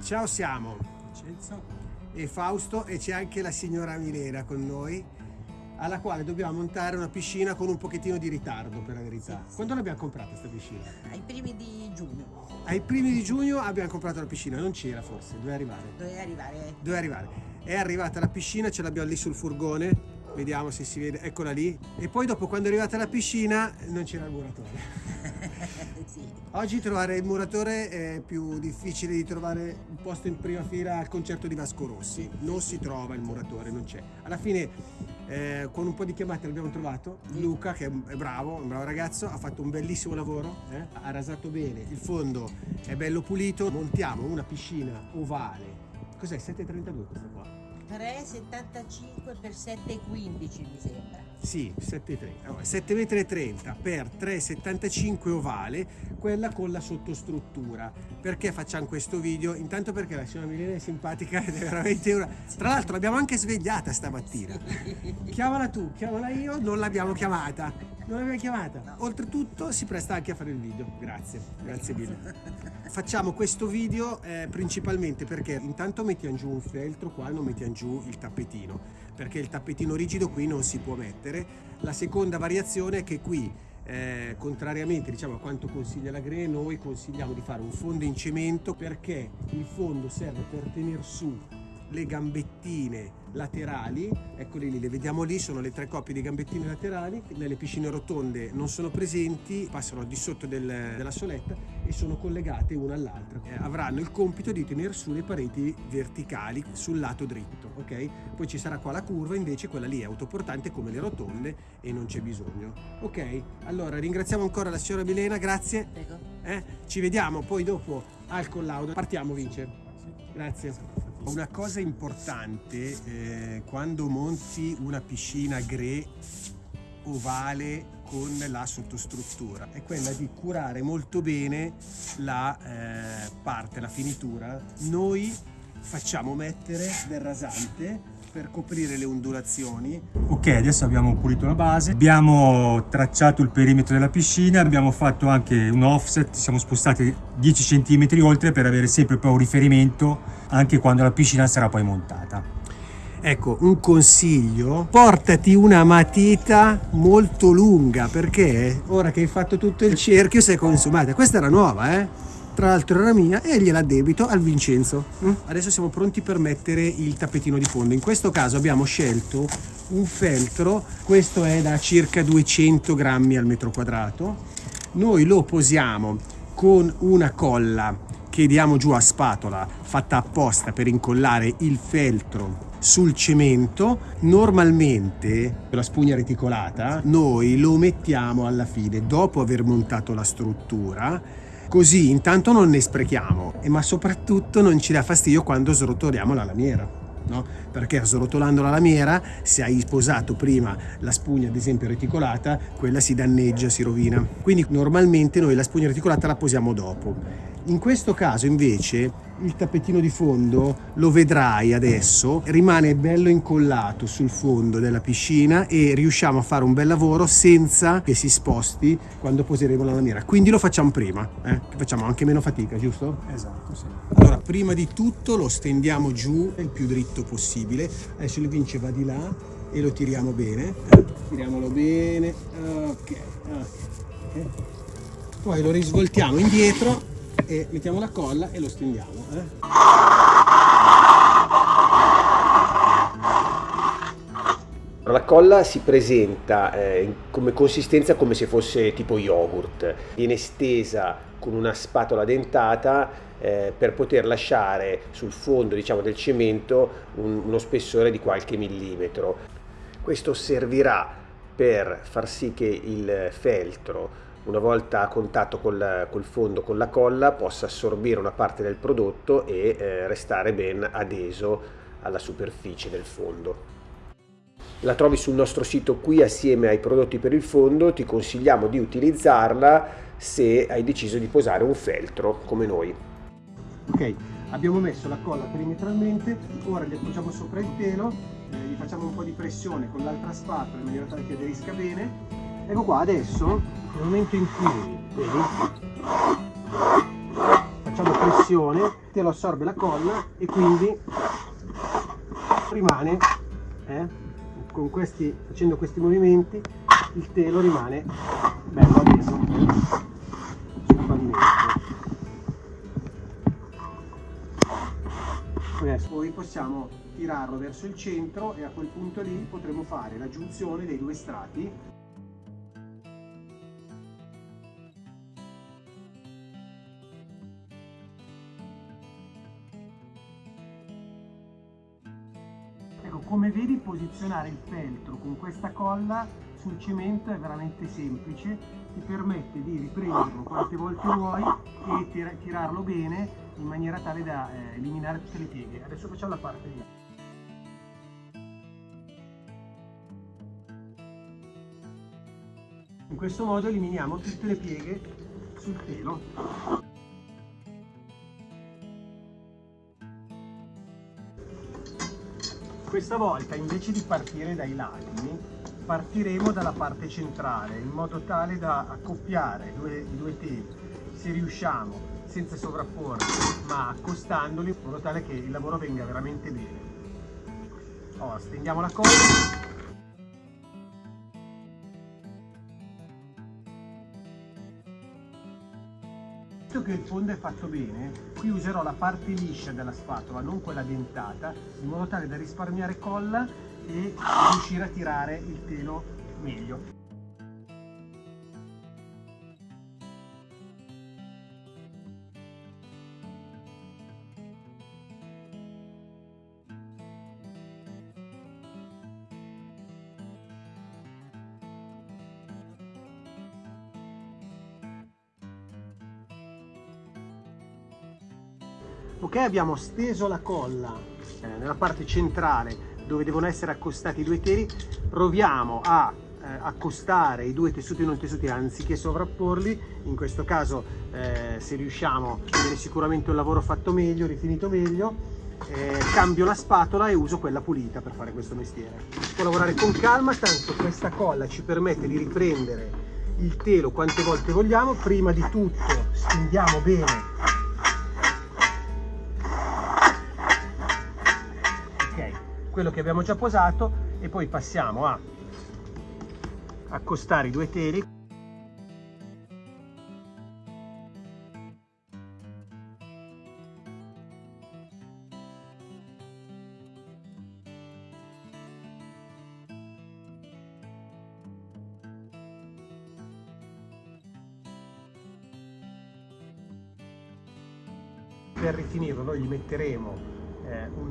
Ciao siamo Vincenzo. e Fausto e c'è anche la signora Milena con noi alla quale dobbiamo montare una piscina con un pochettino di ritardo per la verità. Sì, sì. Quando l'abbiamo comprata questa piscina? Ai primi di giugno Ai primi di giugno abbiamo comprato la piscina, non c'era forse, doveva arrivare. doveva arrivare. Dove arrivare? È arrivata la piscina, ce l'abbiamo lì sul furgone, vediamo se si vede, eccola lì. E poi dopo quando è arrivata la piscina non c'era il muratore. sì. Oggi trovare il muratore è più difficile di trovare un posto in prima fila al concerto di Vasco Rossi. Non si trova il muratore, non c'è. Alla fine, eh, con un po' di chiamate l'abbiamo trovato. Luca, che è bravo, un bravo ragazzo, ha fatto un bellissimo lavoro, eh, ha rasato bene, il fondo è bello pulito. Montiamo una piscina ovale. Cos'è? 7,32 questa qua? 3,75 per 7,15 mi sembra. Sì, 7,30 m per 3,75 ovale, quella con la sottostruttura. Perché facciamo questo video? Intanto perché la signora Milena è simpatica ed è veramente una... Tra l'altro l'abbiamo anche svegliata stamattina. Chiamala tu, chiamala io, non l'abbiamo chiamata. Non l'abbiamo chiamata. Oltretutto si presta anche a fare il video. Grazie, grazie mille. Facciamo questo video eh, principalmente perché intanto mettiamo giù un feltro, qua non mettiamo giù il tappetino, perché il tappetino rigido qui non si può mettere. La seconda variazione è che qui, eh, contrariamente diciamo, a quanto consiglia la GRE, noi consigliamo di fare un fondo in cemento perché il fondo serve per tenere su le gambettine laterali, eccole lì, le vediamo lì, sono le tre coppie di gambettine laterali, nelle piscine rotonde non sono presenti, passano di sotto del- della soletta e sono collegate una all'altra. Eh, avranno il compito di tenere su le pareti verticali sul lato dritto, ok? Poi ci sarà qua la curva, invece quella lì è autoportante come le rotonde e non c'è bisogno. Ok, allora ringraziamo ancora la signora Milena, grazie. Prego. Eh? Ci vediamo poi dopo al collaudo. Partiamo, Vince. Grazie. Una cosa importante eh, quando monti una piscina gre ovale con la sottostruttura è quella di curare molto bene la eh, parte, la finitura. Noi facciamo mettere del rasante per coprire le ondulazioni Ok, adesso abbiamo pulito la base, abbiamo tracciato il perimetro della piscina, abbiamo fatto anche un offset, ci siamo spostati 10 cm oltre per avere sempre poi un riferimento anche quando la piscina sarà poi montata. Ecco, un consiglio, portati una matita molto lunga perché ora che hai fatto tutto il cerchio sei consumata. Questa era nuova, eh? Tra l'altro era mia e gliela debito al Vincenzo. Mm? Adesso siamo pronti per mettere il tappetino di fondo. In questo caso abbiamo scelto un feltro, questo è da circa 200 grammi al metro quadrato. Noi lo posiamo con una colla che diamo giù a spatola fatta apposta per incollare il feltro sul cemento normalmente la spugna reticolata noi lo mettiamo alla fine dopo aver montato la struttura così intanto non ne sprechiamo e ma soprattutto non ci dà fastidio quando srotoliamo la lamiera No? Perché srotolando la lamiera, se hai sposato prima la spugna, ad esempio reticolata, quella si danneggia, si rovina. Quindi normalmente noi la spugna reticolata la posiamo dopo. In questo caso invece il tappetino di fondo lo vedrai adesso rimane bello incollato sul fondo della piscina e riusciamo a fare un bel lavoro senza che si sposti quando poseremo la lamiera quindi lo facciamo prima eh? che facciamo anche meno fatica giusto? Esatto, sì. Allora, prima di tutto lo stendiamo giù il più dritto possibile. Adesso il vince va di là e lo tiriamo bene. Tiriamolo bene. Ok. ok. Poi lo risvoltiamo indietro e mettiamo la colla e lo stendiamo. eh. La colla si presenta eh, come consistenza come se fosse tipo yogurt, viene stesa con una spatola dentata eh, per poter lasciare sul fondo diciamo, del cemento un- uno spessore di qualche millimetro. Questo servirà per far sì che il feltro, una volta a contatto col, col fondo, con la colla, possa assorbire una parte del prodotto e eh, restare ben adeso alla superficie del fondo. La trovi sul nostro sito qui assieme ai prodotti per il fondo, ti consigliamo di utilizzarla se hai deciso di posare un feltro come noi. Ok, abbiamo messo la colla perimetralmente, ora gli appoggiamo sopra il telo, eh, gli facciamo un po' di pressione con l'altra spatola in maniera tale che aderisca bene. Ecco qua, adesso, nel momento in cui, vedi, facciamo pressione te lo assorbe la colla e quindi rimane, eh, con questi, facendo questi movimenti, il telo rimane bello addeso sul pavimento. Adesso poi possiamo tirarlo verso il centro e a quel punto lì potremo fare la giunzione dei due strati come vedi posizionare il feltro con questa colla sul cemento è veramente semplice, ti permette di riprenderlo quante volte vuoi e tir tirarlo bene in maniera tale da eh, eliminare tutte le pieghe. Adesso facciamo la parte di In questo modo eliminiamo tutte le pieghe sul telo. Questa volta invece di partire dai lati partiremo dalla parte centrale in modo tale da accoppiare due, i due teli se riusciamo senza sovrapporre ma accostandoli in modo tale che il lavoro venga veramente bene. Ora stendiamo la colla Visto che il fondo è fatto bene, qui userò la parte liscia della spatola, non quella dentata, in modo tale da risparmiare colla e riuscire a tirare il telo meglio. Ok abbiamo steso la colla eh, nella parte centrale dove devono essere accostati i due teli. Proviamo a eh, accostare i due tessuti non tessuti anziché sovrapporli. In questo caso eh, se riusciamo viene sicuramente un lavoro fatto meglio rifinito meglio. Eh, cambio la spatola e uso quella pulita per fare questo mestiere. Si può lavorare con calma tanto questa colla ci permette di riprendere il telo quante volte vogliamo. Prima di tutto stendiamo bene quello che abbiamo già posato e poi passiamo a accostare i due teli. Per rifinirlo noi gli metteremo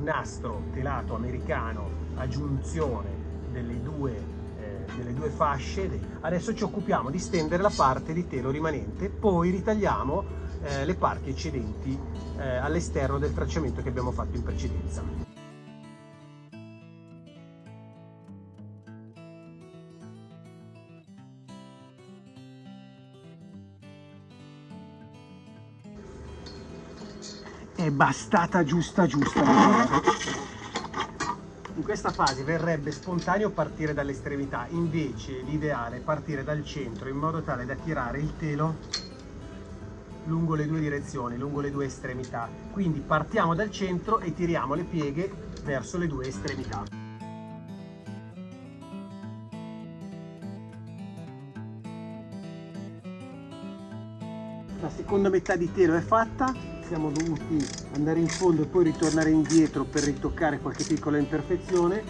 nastro telato americano a giunzione delle due, eh, delle due fasce. Adesso ci occupiamo di stendere la parte di telo rimanente, poi ritagliamo eh, le parti eccedenti eh, all'esterno del tracciamento che abbiamo fatto in precedenza. È bastata giusta giusta. In questa fase verrebbe spontaneo partire dall'estremità invece l'ideale è partire dal centro in modo tale da tirare il telo lungo le due direzioni lungo le due estremità. Quindi partiamo dal centro e tiriamo le pieghe verso le due estremità. La seconda metà di telo è fatta siamo dovuti andare in fondo e poi ritornare indietro per ritoccare qualche piccola imperfezione.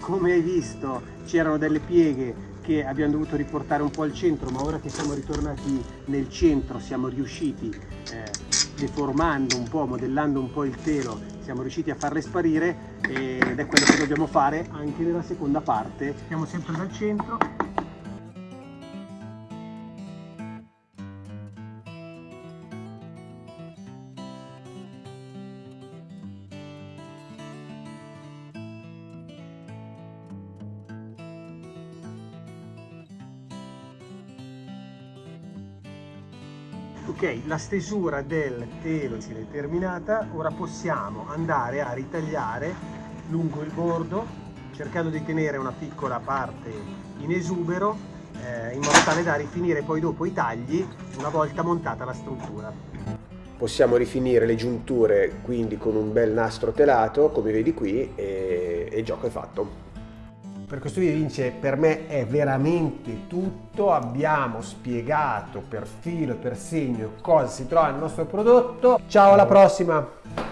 Come hai visto c'erano delle pieghe che abbiamo dovuto riportare un po' al centro ma ora che siamo ritornati nel centro siamo riusciti eh, deformando un po' modellando un po' il telo siamo riusciti a farle sparire ed è quello che dobbiamo fare anche nella seconda parte. Siamo sempre dal centro ok la stesura del telo è terminata ora possiamo andare a ritagliare lungo il bordo cercando di tenere una piccola parte in esubero eh, in modo tale da rifinire poi dopo i tagli una volta montata la struttura possiamo rifinire le giunture quindi con un bel nastro telato come vedi qui e, e il gioco è fatto. Per questo video Vince per me è veramente tutto, abbiamo spiegato per filo e per segno cosa si trova nel nostro prodotto. Ciao alla prossima!